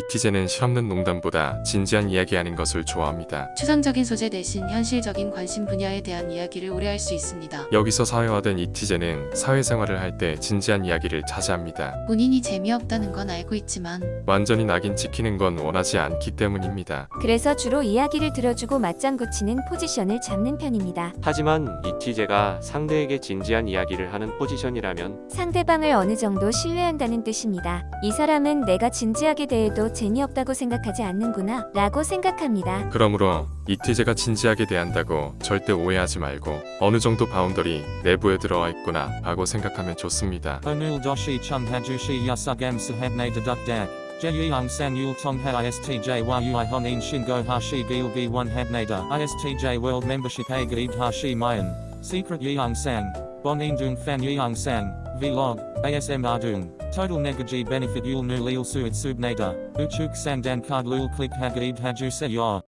이티제는 실없는 농담보다 진지한 이야기하는 것을 좋아합니다. 추상적인 소재 대신 현실적인 관심 분야에 대한 이야기를 오래 할 수 있습니다. 여기서 사회화된 이티제는 사회생활을 할 때 진지한 이야기를 자제합니다. 본인이 재미없다는 건 알고 있지만 완전히 낙인 찍히는 건 원하지 않기 때문입니다. 그래서 주로 이야기를 들어주고 맞장구 치는 포지션을 잡는 편입니다. 하지만 이티제가 상대에게 진지한 이야기를 하는 포지션이라면 상대방을 어느 정도 신뢰한다는 뜻입니다. 이 사람은 내가 진지하게 대해도 재미없다고 생각하지 않는구나 라고 생각합니다. 그러므로 이티제가 진지하게 대한다고 절대 오해하지 말고 어느 정도 바운더리 내부에 들어와 있구나 하고 생각하면 좋습니다. Chung hajushi yasugam sahabne deduk dak. Jeyung san yul tong ha istj a gaid hashi mayan. Secret yeung sang. Bonin dung fan yeung sang. Vlog. ASM ardung. Total negaji benefit yul nu lil suit subnada. Uchuk sang dan card lul click hagaid haju se ya.